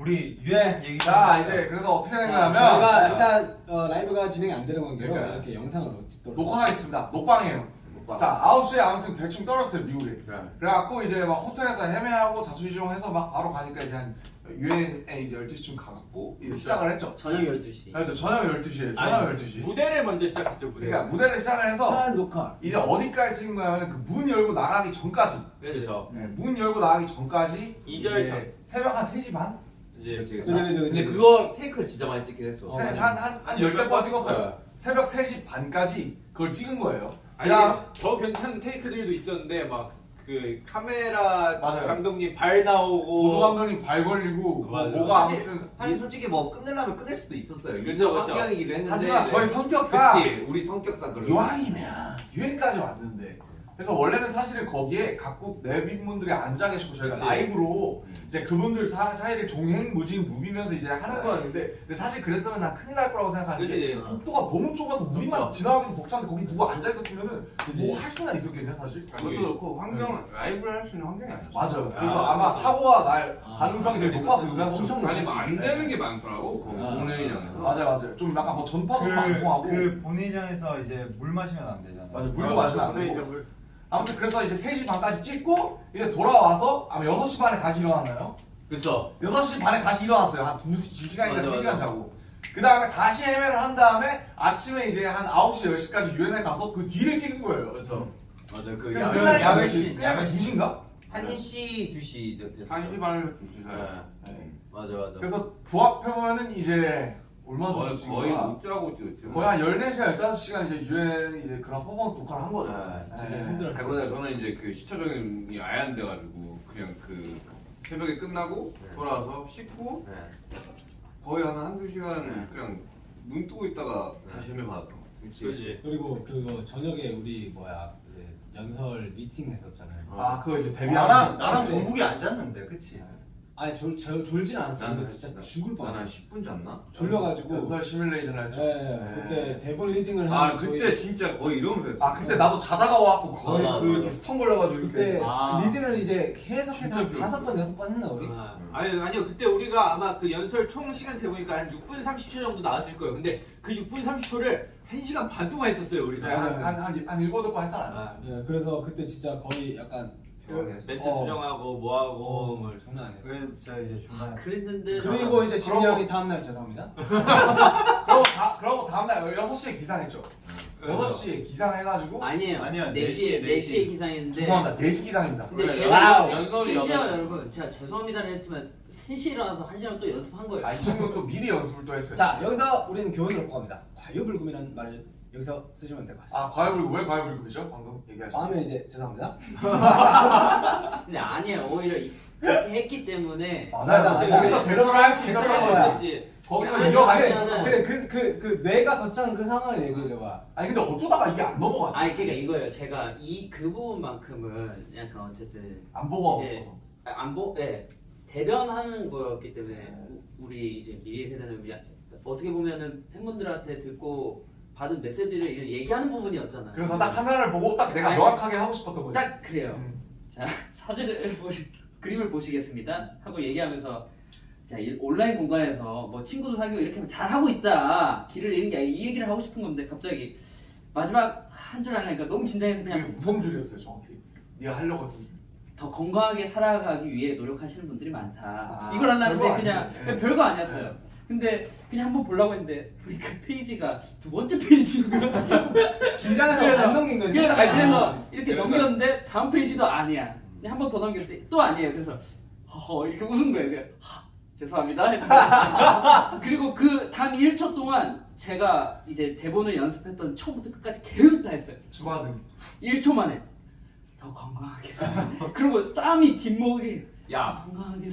우리 유행 얘기 자 이제 그래서 어떻게 된 자, 거냐면 저희가 일단 어, 라이브가 진행이 안 되는 관계로 그러니까요. 이렇게 영상으로 찍도록 녹화하겠습니다. 녹방이에요. 자 9시에 아무튼 대충 떨었어요 미국에. 그래갖고 이제 막 호텔에서 헤매하고 자초지종해서 막 바로 가니까 이제 한 유엔에 이제 12시쯤 가갖고 이제 시작을 했죠. 저녁 12시. 그렇죠. 저녁 12시에 저녁 아니, 12시. 무대를 먼저 시작했죠 무대. 그러니까 무대를 시작을 해서 한 녹화 이제 어디까지 찍은 거냐면 그 문 열고 나가기 전까지 그렇죠. 네, 문 열고 나가기 전까지 이절 이제 전. 새벽 한 3시 반? 이제 그죠 그죠 근데 그거 테이크를 진짜 많이 찍긴 했어. 어, 한, 맞아. 한, 한, 한 10대 번 찍었어요 새벽 3시 반까지 그걸 찍은 거예요 아니 그냥 더 괜찮은 테이크들도 있었는데 막 그 카메라 맞아요. 감독님 발 나오고 보조 감독님 발 걸리고 뭐. 뭐가 사실- 아무튼 사실 솔직히 뭐 끝내려면 끝낼 수도 있었어요. 그쵸. 환경이기도 했는데. 하지만 저희 성격상 그치, 우리 성격상 그런. 유황이면 유엔까지 왔는데 그래서 원래는 사실은 거기에 각국 내빈분들이 앉아 계시고 저희가 그치. 라이브로 음. 이제 그분들 사, 사이를 종횡무진 누비면서 이제 하는 거였는데 근데 사실 그랬으면 난 큰일 날 거라고 생각하는 게 그치. 복도가 너무 좁아서 우리만 지나가기도 벅찬데 거기 누가 앉아 있었으면은. 뭐 할 수나 있었겠냐 사실 그것도 그렇고 환경 라이브를 할 수 있는 환경이 아니었어. 맞아요 그래서 아, 아, 마 사고가 날 아, 가능성이 되게 높아서 응했죠 엄청 아니 뭐안 되는 게 많더라고. 그 아. 본회의장에서. 맞아요 맞아요 좀 약간 뭐 전파도 안 통하고 그, 그 본회의장에서 이제 물 마시면 안 되잖아. 맞아 물도 마시면 안 되고 물. 아무튼 그래서 이제 3시 반까지 찍고 이제 돌아와서 아마 6시 반에 다시 일어났나요? 그쵸. 6시 반에 다시 일어났어요. 한 2, 2시간인가 맞아, 3시간 맞아. 자고. 그 다음에 다시 헤매를 한 다음에 아침에 이제 한 9시, 10시까지 유엔에 가서 그 뒤를 찍은 거예요. 그렇죠. 맞아. 그 야, 야외 몇 씬, 시? 야외 씬. 2시인가? 1시, 2시 됐어. 한 시반을 두시 사이. 네. 맞아, 맞아. 그래서 도합해보면은 이제 얼마 정도 거의 찍은 거의 거야? 못 자고 찍었지. 거의 한 14시간, 15시간 이제 유엔 이제 그런 퍼포먼스 녹화를 한 거죠. 네, 진짜 네. 힘들었죠 그보다 저는 이제 그 시차 적응이 아예 안 돼가지고 그냥 그 새벽에 끝나고 네. 돌아와서 씻고 네. 거의 한 한두 시간 네. 그냥 눈 뜨고 있다가 네. 다시 헤매 받았던 것 같아. 그렇지. 그리고 그거 저녁에 우리 뭐야 이제 연설 미팅 했었잖아요 아, 그거 이제 나랑 데뷔하는 나랑 네. 정국이 앉았는데, 그치? 아니 졸, 졸, 졸진 않았어 근데 진짜 나- 죽을 뻔했어 10분 잤나? 졸려가지고 연설 시뮬레이션을 했죠. 네, 네. 그때 대본 리딩을 아한 그때 저희- 진짜 거의 이러면서 했어. 아, 그때 나도 자다가 와갖고 거의 아, 그. 이렇게 스턴 걸려가지고 이렇게. 그때 아. 리딩을 이제 계속해서 한 다섯 번 여섯 번 했나 우리? 아, 아니 아니요 그때 우리가 아마 그 연설 총 시간 재보니까 한 6분 30초 정도 나왔을 거예요. 근데 그 6분 30초를 1시간 반 동안 했었어요 우리가. 네, 한, 한, 한, 한 일곱 번 했잖아요. 아, 네, 그래서 그때 진짜 거의 약간. 멘트 어. 수정하고 뭐하고 어, 뭘. 장난 아니었어 그래서 제가 이제 중간에 그랬는데 그리고 이제 그러고- 형이 다음날 죄송합니다 그러고, 다, 그러고 다음날 6시에 기상했죠. 6시에 기상해가지고. 아니에요. 아니요, 4시에 4시에 4시에 기상했는데 죄송합니다. 4시 기상입니다. 근데 그래, 제가. 연설이 심지어 여러분 제가 죄송합니다를 했지만 3시에 일어나서 1시간 또 연습한 거예요. 아, 이 친구는 또 미리 연습을 또 했어요. 자 여기서 우리는 교훈을 얻고 갑니다 과유불급이라는 말을 여기서 쓰시면 될 것 같습니다 아, 과외불급, 왜 과외불급이죠? 방금 얘기하신. 다음에 이제 죄송합니다 근데 아니에요. 오히려 이- 그렇게 했기 때문에 맞아요. 맞아, 맞아. 거기서 대처를 할 수 있었던 대처를 거야. 거기서 아니, 이어갈 수 있었던. 거야. 그래 그 그 그 뇌가 거쳐한 그 상황을 얘기해줘봐 아니, 근데 어쩌다가 이게 안 넘어갔네. 아니 그러니까 이거예요. 제가 이 그 부분만큼은 약간 어쨌든 안 보고 하고 이제- 싶어서. 아, 안 보, 예 대변하는 거였기 때문에 우- 우리 이제 미래 세대는 우리 어떻게 보면은 팬분들한테 듣고 받은 메시지를 얘기하는 부분이었잖아요. 그래서 딱 화면을 보고 딱 내가 아니, 명확하게 하고 싶었던 거지. 딱 그래요. 음. 자 사진을 보시 그림을 보시겠습니다 하고 얘기하면서 자이 온라인 공간에서 뭐 친구도 사귀고 이렇게 하면 잘 하고 있다 길을 잃는 게 아니라 이 얘기를 하고 싶은 건데 갑자기 마지막 한 줄 하려니까 너무 긴장해서 그냥 무슨 줄이었어요, 정확히. 네가 하려고 했던 줄. 더 건강하게 살아가기 위해 노력하시는 분들이 많다 아, 이걸 하려는데 그냥. 그냥 별거 아니었어요 근데 그냥 한번 보려고 했는데 우리 그 페이지가 두 번째 페이지인 거야 긴장해서 그래서- 안 넘긴 거지 그래서, 아니, 그래서 아. 이렇게 그래서- 넘겼는데 다음 페이지도 아니야. 한 번 더 넘겼을 때또 아니에요. 그래서 허허 이렇게 웃은 거예요. 하, 죄송합니다. 그리고 그 다음 1초 동안 제가 이제 대본을 연습했던 처음부터 끝까지 계속 다 했어요. 주마등. 1초 만에 더 건강하게. 그리고 땀이 뒷목이 야, 건강하게.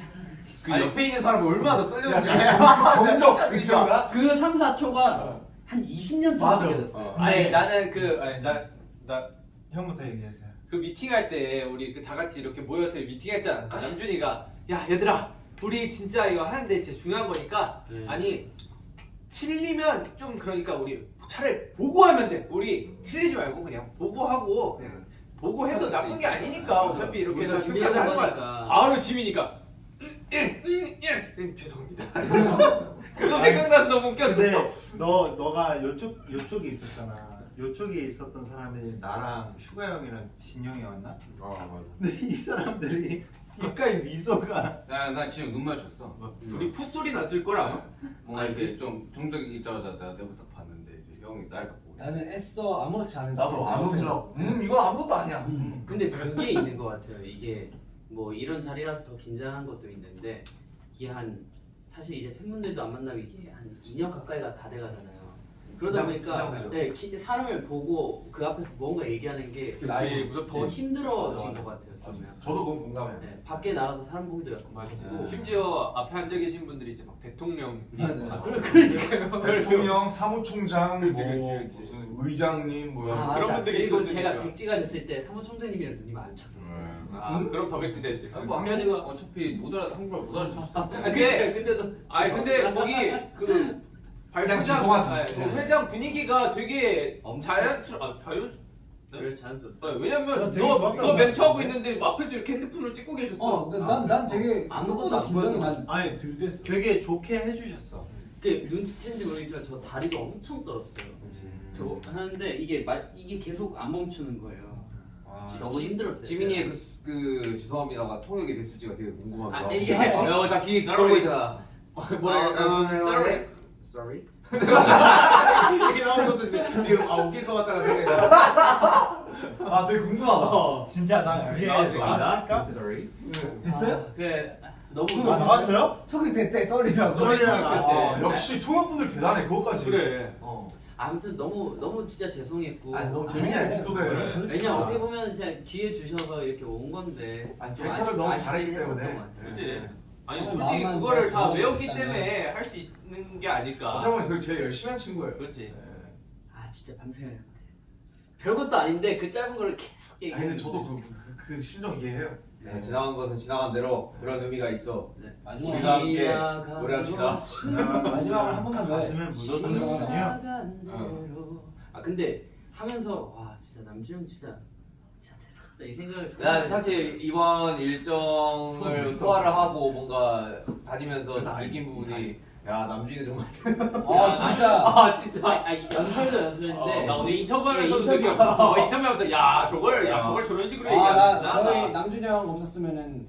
그 옆에 있는 사람이 얼마나 더 떨렸는지. 정적 느낌인가? 그 3, 4초가 어. 한 20년 전. 느껴졌어요. 어. 아니 나는 그 아니 나나 형부터 얘기하세요. 그 미팅할 때 우리 그 다 같이 이렇게 모여서 미팅했잖아. 남준이가 야 얘들아 우리 진짜 이거 하는데 진짜 중요한 거니까 네. 아니 틀리면 좀 그러니까 우리 차라리 보고 하면 돼. 우리 틀리지 말고 그냥 보고 하고 그냥 보고 해도 나쁜 게 아니니까 어차피 이렇게 해서 준비하는 하는 거야. 바로 음, 예, 음, 예. 음, 죄송합니다. 그거 생각나서 너무 웃겼어. 근데 너 너가 요쪽 요쪽에 있었잖아. 요쪽에 있었던 사람이 나랑 슈가 형이랑 진영이 왔나? 아 맞아. 근데 이 사람들이 입가에 미소가 나나 지금 눈 맞췄어. 둘이 풋소리 났을 걸 아마. 뭔가 이렇게 좀 정적이 있자마자 내가 내부터 봤는데 이제 형이 날딱 보고. 나는 애써 아무렇지 않은 나도 안 웃으려고. 음 이건 아무것도 아니야. 음. 근데 그게 있는 것 같아요. 이게 뭐 이런 자리라서 더 긴장한 것도 있는데 이게 한 사실 이제 팬분들도 안 만나면 이게 한 2년 가까이가 다 돼가잖아요. 그러다 긴장- 보니까 긴장되죠. 네, 기- 사람을 보고 그 앞에서 뭔가 얘기하는 게. 더 힘들어진 맞아, 맞아. 것 같아요. 좀 약간. 저도 그건 공감해요. 네, 밖에 나가서 사람 보기도 약간 맞아. 무섭고. 심지어 앞에 앉아 계신 분들이 이제 막 대통령. 네, 네. 아, 그래 그러니까요. 대통령, 사무총장, 그치, 뭐 그치, 그치. 무슨 의장님 뭐 아, 그런 맞아. 분들이 그리고 있었으니까. 제가 백지가 됐을 때 사무총장님이랑 눈이 마주쳤었어요. 아 그럼 더 백지 되지. 아, 뭐 한국 어차피 못 알아 한국말 못 알아듣어. 아, 근데- 근데 그때도 아니 근데 거기 그 발표장 죄송하지. 아니, 그 회장 분위기가 되게 엄청- 자연스러 아 자연 그래 자연스럽어. 아, 왜냐면 되게 너, 좋았다고 너 멘트 하고 생각해. 있는데 앞에서 이렇게 핸드폰을 찍고 계셨어. 어, 난난 되게 아무것도 생각보다 안 긴장이 난 아니 들댔어. 되게 좋게 해주셨어. 그 눈치챘는지 모르겠지만 저 다리가 엄청 떨었어요. 저 하는데 이게 마, 이게 계속 안 멈추는 거예요. 아, 너무 힘들었어요. 지민이의 그, 그 죄송합니다가 통역이 됐을지가 되게 궁금하기도 아. 이게- 어, 다귀 그런 거 있잖아. 뭐라 어, 어, sorry. Sorry. 이게 나오는 것도 되게 아 웃길 것 같다는 생각이 들어. 아 되게 궁금하다. 진짜 난 그게 나왔을까? Sorry. 됐어요? 아, 그 너무 아, 나왔어요? 톡이 됐대 썰이라고. 썰이라고. 아, 역시 통역분들 대단해 그것까지. 그래. 어. 아무튼 너무 너무 진짜 죄송했고 아니 너무 재밌는 에피소드예요. 그래. 왜냐 어떻게 보면 진짜 기회 주셔서 이렇게 온 건데 아니, 좀 대처를 아쉽- 너무 잘했기 때문에. 것 같아요. 그치? 아니 어, 솔직히 마음만 그거를 잘다 외웠기 잡아줬다면. 때문에 할 수 있는 게 아닐까. 어떻게 보면 그걸 제일 열심히 한 친구예요. 그렇지. 네. 아 진짜 밤새 별것도 아닌데 그 짧은 거를 계속 아니 얘기해. 근데 저도 그, 그, 그 심정 이해해요. 네, 지나간 것은 지나간 대로 그런 의미가 있어. 마지막 우리가 함께 노래합시다. 마지막으로 한 번만 더 해. 가슴에 묻어두는군요. 지나간 대로. 아 근데 하면서 와 진짜 남주형 진짜 이 생각을 난 사실 이번 일정을 소화를 하고 뭔가 다니면서 느낀 부분이 야 남준이 정말 아 진짜. 아 진짜 아, 아 연설도 연설인데 나 오늘 인터뷰하면서도 네, 인터뷰. 느꼈어. 어, 인터뷰하면서 야 저걸 야 저걸 저런 식으로 아, 나 얘기하는구나. 저희 남준이 형 없었으면은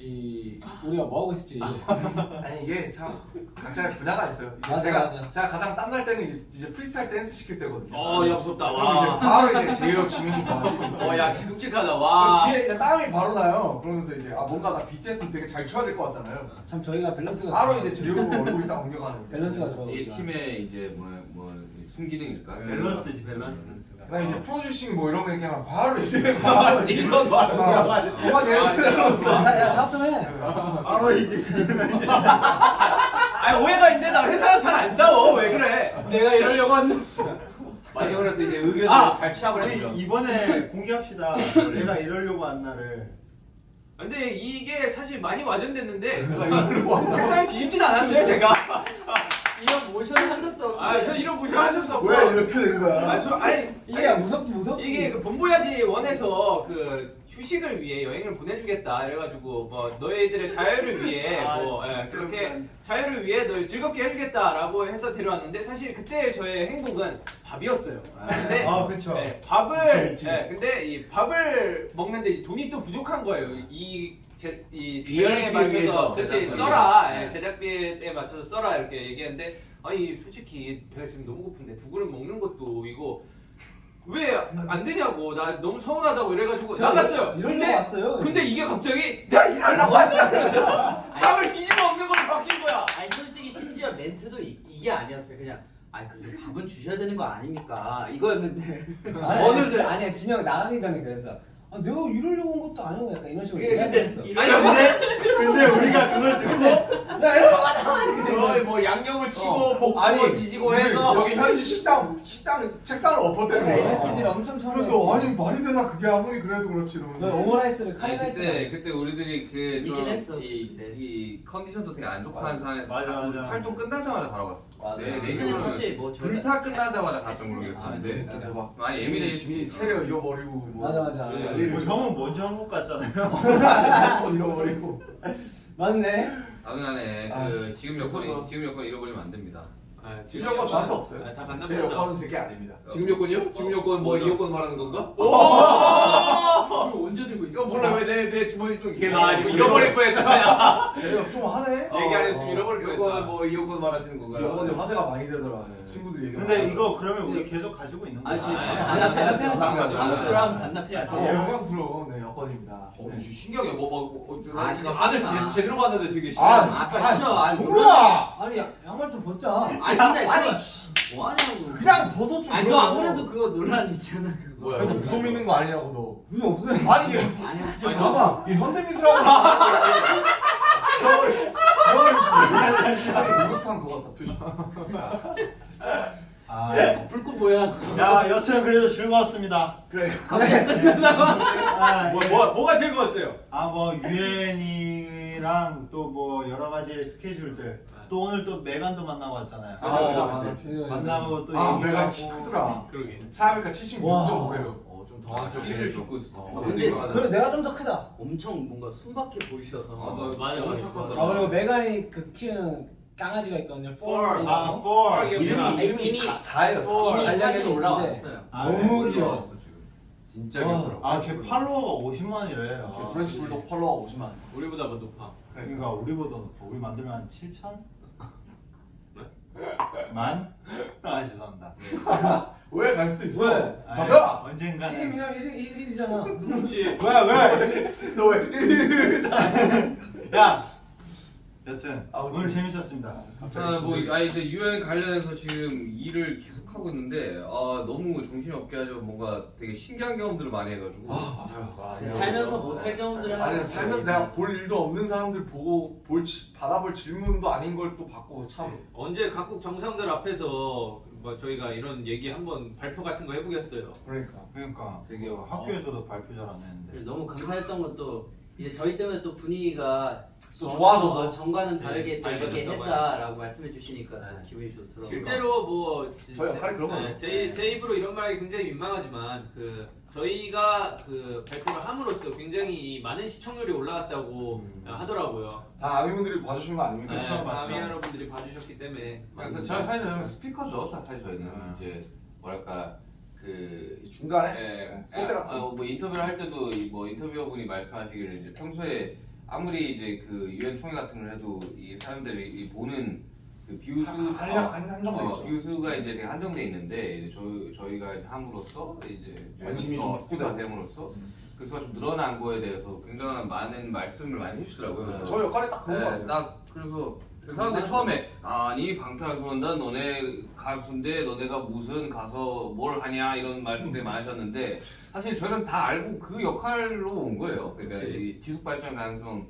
이 우리가 뭐 하고 있을지. 아니 이게 참 각자의 분야가 있어요. 맞아, 제가 맞아. 제가 가장 땀날 때는 이제, 이제 프리스타일 댄스 시킬 때거든요. 어, 야 무섭다. 그럼 이제 와. 바로 이제 제이홉 지민이 뭐 하지? 어, 야 끔찍하다. 와. 뒤에 이제 땀이 바로 나요. 그러면서 이제 아 뭔가 나 BTS도 되게 잘 춰야 될 것 같잖아요. 참 저희가 밸런스가 바로 이제 제이홉 얼굴이 딱 옮겨가는. 거죠. 밸런스가 좋아. 이. 팀의 이제 뭐뭐 뭐 순기능일까? 밸런스지 밸런스. 나 이제 프로듀싱 뭐 이런 거 얘기하면 바로 이제 바로 이제 이런 바로 들어가지고. 뭐가 되는 자, 야 작업 좀 해. 바로 이게 아니 오해가 있는데 나 회사랑 잘 안 싸워. 왜 그래? 내가 이러려고 했는데 많이 그래서 이제 의견을 아! 잘 취합을 해주죠. 이번에 공개합시다. 내가 이러려고 한 날을. 근데 이게 사실 많이 와전됐는데 한 책상에 뒤집진 않았어요 제가. 이런 모션을 한 적도 없고 아저 이런 모션 없고. 왜 이렇게 된 거야? 아, 저, 아니 이게 아니, 무섭지 무섭지. 이게 그 본보야지 원에서 그 휴식을 위해 여행을 보내주겠다 이래가지고 뭐 너희들의 자유를 위해 아, 뭐 예, 그렇게. 자유를 위해 너 즐겁게 해주겠다라고 해서 데려왔는데 사실 그때 저의 행복은 밥이었어요. 근데 아 그쵸. 네, 밥을 그치, 그치. 네, 근데 이 밥을 먹는데 돈이 또 부족한 거예요. 이 제, 이 제작비에 맞춰서 그렇지. 써라 네. 예, 제작비에 맞춰서 써라 이렇게 얘기했는데 아니 솔직히 배가 지금 너무 고픈데 두 그릇 먹는 것도 이거 왜 안 되냐고 나 너무 서운하다고 이래가지고 나갔어요. 근데 왔어요. 근데 이게 갑자기 내가 일하려고 하냐 쌈을 뒤집어 먹는 걸로 바뀐 거야. 아니 솔직히 심지어 멘트도 이, 이게 아니었어요 그냥 아니 그래도 밥은 주셔야 되는 거 아닙니까 이거였는데 아니, 어느 아니, 날- 아니야 진영 나가기 전에 그랬어. 아, 내가 이러려고 온 것도 아니고 약간 이런 식으로 그게 근데. 이런 아니 근데 근데 우리가 그걸 듣고. 이렇게 된 거야. 거의 뭐 양념을 치고 어. 볶고 아니, 지지고 무슨 해서 여기 현지 식당 식당 책상을 엎었대는 내가 거야. MSG를 엄청 처음 그래서 아니 말이 되나 그게 아무리 그래도 그렇지 오므라이스를 아니, 카레라이스. 그때 그때 우리들이 그좀이. 이 컨디션도 되게 안 좋고 한 상황에서 맞아, 맞아. 활동 끝나자마자 바로 갔어. 맞아. 네, 근데 레귤러를 사실 뭐 저희가 불타 잘- 끝나자마자 잘 갔던 걸로 기억하는데 쓰니까. 그래서 막 많이 예민해. 지민이 캐리어 잃어버리고 뭐 맞아 맞아. 네. 난리 뭐 형은 먼저 한국 갔잖아요. 핸드폰 잃어버리고 맞네. 당연하네. 아, 그 지금 있었어. 지금 여건 잃어버리면 안 됩니다. 아, 지금 여건 저한테 없어요. 아, 다제 만나보자. 여건은 제게 아닙니다. 지금 요건이요? 지금 요건 뭐이 요건 말하는 건가? 이거 언제 들고 있어? 이거 몰라 왜 내 내 주머니 속에 계속 아 지금 잃어버릴 뻔했다. 제가 좀 하네. 얘기 안 했으면 잃어버릴 요건 뻔했다. 뭐이 요건 말하시는 건가요? 여건이 화제가 많이 되더라. 네. 친구들이 얘기. 근데 이거 그러면 우리 계속 가지고 있는 거야? 아니 저희 아, 반납해 반납해야죠. 반납수랑 반납해야죠. 영광스러운 네, 여건입니다. 어, 네. 신기하게 뭐, 뭐, 뭐 어, 아, 아들. 제, 제대로 봤는데 되게 아, 신기하다. 아, 싫어. 아니, 정우야! 아니 양말 좀 벗자. 아니 근데 아니, 그거 뭐 하냐고. 그냥 벗어 좀. 아니 너 아무래도 그거 논란 있잖아 그거. 뭐야? 그래서 무속 믿는 거 아니냐고 무슨 없어요. 너. 아니 아니 하지 아니, 마. 봐봐 이 현대미술하고 겨울 겨울 아니 목욕탕 그거 다 표시. 아, 불꽃 모양. 야 여튼 그래도 즐거웠습니다. 그래. 아, 뭐, 예. 뭐 뭐가 즐거웠어요? 아 뭐 유엔이랑 또 뭐 여러 가지 스케줄들 또 오늘 또 메간도 만나고 왔잖아요. 아, 맞아 맞아. 만나고 또아 얘기하고 키 크더라. 그러게. 생각해보니까 76.5래요. 어, 좀 아, 당황스럽게 있어. 어, 근데 맞아. 그래 내가 좀 더 크다. 엄청 뭔가 순박해 보이셔서. 맞아, 맞아, 맞아. 착하더라. 아 그리고 메간이 그 키우는 강아지가 있거든요. 폴. 폴. 아, for 이름이- 이름이 이미- 4예요. 어, 이미 알려져 사진 있는데. 올라왔어요. 아, 너무 네. 귀여워. 진짜 와. 귀엽더라. 아, 제 팔로워가 50만이래. 아, 프렌치 불독 팔로워 50만. 우리보다 더 높아. 그러니까 우리보다 높아. 우리 만들면 한 7천? 네? 만? 아 죄송합니다. 왜 갈 수 있어? 왜? 가자. 언젠가. 팀이랑 1일 1일이잖아. 그렇지. 왜 왜? 너왜 야. 여튼 아무튼. 오늘 재밌었습니다. 아, 뭐 아니 근데 유엔 관련해서 지금 일을 계속 하고 있는데 아 너무 정신이 없게 하죠. 뭔가 되게 신기한 경험들을 많이 해가지고. 아 맞아요. 아, 살면서 못할 경우들을 아니 살면서 내가 볼 일도 없는 사람들 보고 볼 지- 받아볼 질문도 아닌 걸 또 받고 참. 언제 각국 정상들 앞에서 뭐 저희가 이런 얘기 한번 발표 같은 거 해보겠어요. 그러니까. 그러니까 되게 뭐 학교에서도 발표 잘 안 했는데. 너무 감사했던 것도 이제 저희 때문에 또 분위기가 또 전- 좋아져서. 어, 전과는 네, 다르게 또 이렇게 밝아졌다고 했다라고 말씀해 주시니까 네. 기분이 좋더라고요. 실제로 뭐 저희 역할이 그런 거죠. 네, 제, 제 입으로 이런 말하기 굉장히 민망하지만 그 저희가 그 발표를 함으로써 굉장히 많은 시청률이 올라갔다고 음. 하더라고요. 다 아미분들이 봐주신 거 아닙니까? 네, 그쵸, 맞죠. 마미 여러분들이 봐주셨기 때문에 그래서 저희 사실 저희는 스피커죠. 사실 저희는 아. 이제 뭐랄까 그 중간에 예, 쏠때 같은. 아, 뭐 인터뷰를 할 때도 이뭐 인터뷰어분이 말씀하시기를 이제 평소에 아무리 이제 그 유엔 총회 같은 걸 해도 이 사람들이 이 보는 그한 한정돼 어. 뷰수가 이제 되게 한정돼 있는데 이제 저희 저희가 이제 함으로써 이제 관심이 좀 어, 확대되고. 됨으로써 그 수가 좀 늘어난 거에 대해서 굉장한 많은 말씀을 많이 해주시더라고요. 그래서 저 역할이 딱 그런 거 네. 딱 그래서 그 사람들 처음에 아니 방탄소년단 너네 가수인데 너네가 무슨 가서 뭘 하냐 이런 말씀들 많이 하셨는데 사실 저희는 다 알고 그 역할로 온 거예요. 그러니까. 이 지속 발전 가능성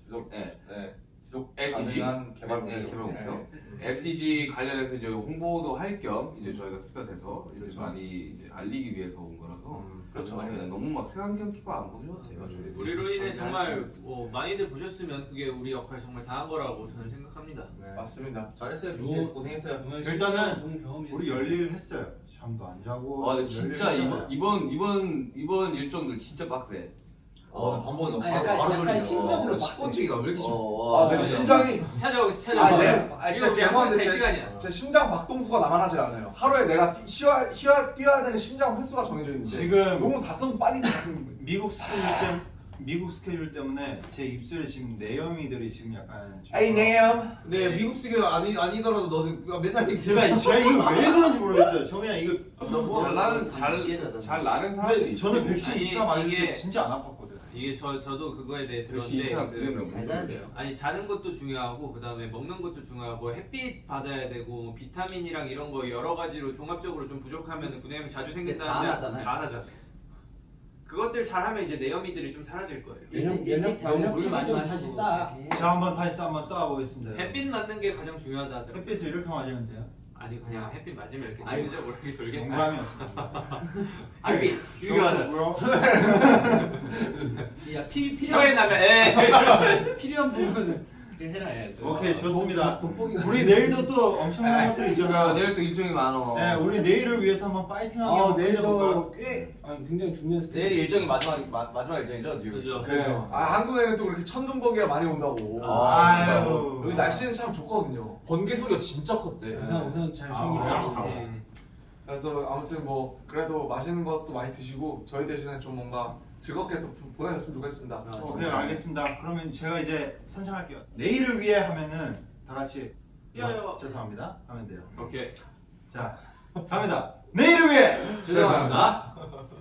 지속 네, 네. 지속 SDG 개발 목표. 네. SDG 관련해서 이제 홍보도 할 겸 이제 저희가 스피커 돼서 이렇게 많이 알리기 위해서 온 거라서 그렇죠. 네, 너무 막 세안경 끼고 안 보셔도 돼요. 저희들이. 우리로 인해 정말. 뭐 많이들 보셨으면 그게 우리 역할 정말 다한 거라고 저는 생각합니다. 네. 맞습니다. 잘했어요. 준비해서 고생했어요. 일단은. 우리 열일 했어요. 잠도 안 자고. 와, 근데 진짜 열일 이번 했잖아요. 이번 이번 이번 일정들 진짜 빡세. 어, 거 아, 약간- 바로 약간. 심적으로 어, 식곤증이가 왜 이렇게 심해? 아, 내 심장이 찾아오고 아, 찾아오고. 네. 아, 죄송한데 제 제, 시간이야. 제 심장 박동수가 나만하지 않아요. 하루에 내가 뛰, 쉬어, 쉬어, 뛰어야 되는 심장 횟수가 정해져 있는데 지금 너무 다 써도 빨리 미국 스케줄 때 미국 스케줄 때문에 제 입술에 지금 내염이들이 지금 약간 좀- 에이 네요. 근데 미국 스기가 아니 아니더라도 너는 그냥 맨날 제가 제가 이거 왜 그런지 모르겠어요. 저 그냥 이거 너무 잘 나는 느껴져서. 잘잘 나는 사람들이. 근데 저는 백신 아니, 2차 맞을 때 진짜 안 아팠거든. 이게 저 저도 그거에 대해 들었는데 2차 들으면 잘 자야 돼요. 아니 자는 것도 중요하고 그다음에 먹는 것도 중요하고 햇빛 받아야 되고 뭐 비타민이랑 이런 거 여러 가지로 종합적으로 좀 부족하면 구내염이 자주 생긴다는데 다 나잖아요. 다 나잖아요. 그것들 잘하면 이제 내염이들이 좀 사라질 거예요. 일찍 면역- 일찍 자고 면역 물 치료 많이 좀 마시고 다시 쌓아. 자 한번 다시 한번 쏴보겠습니다. 햇빛 맞는 게 가장 중요하다. 햇빛을 이렇게 맞으면 돼요. 아니 그냥 햇빛 맞으면 이렇게. 돌죠 모르게 돌겠다. 농담이었습니다. 아니 이게 맞아. 야 피, 혀에 필요한 나면 에 필요한 부분은 해라 해야죠. 오케이 좋습니다. 돋보기가 우리 내일도 또 엄청난 것들이 아, 있잖아. 내일 또 일정이 많어. 네, 우리 내일을 위해서 한번 파이팅하게 아? 내일도 꽤 아니, 굉장히 중요한 스케줄. 내일 일정이 마지막 마, 마지막 일정이죠, 뉴욕. 그죠. 그렇죠. 아 한국에는 또 그렇게 천둥번개가 많이 온다고. 아유. 여기 날씨는 참 좋거든요. 번개 소리가 진짜 컸대. 우선 우선 잘 아, 챙기시고. 음. 그래서 아무튼 뭐 그래도 맛있는 것도 많이 드시고 저희 대신에 좀 뭔가 즐겁게 또 보내셨으면 좋겠습니다. 오케이 알겠습니다. 그러면 제가 이제 선창할게요. 내일을 위해 하면은 다 같이 야, 야. 죄송합니다 하면 돼요. 오케이. 자 갑니다. 내일을 위해 죄송합니다.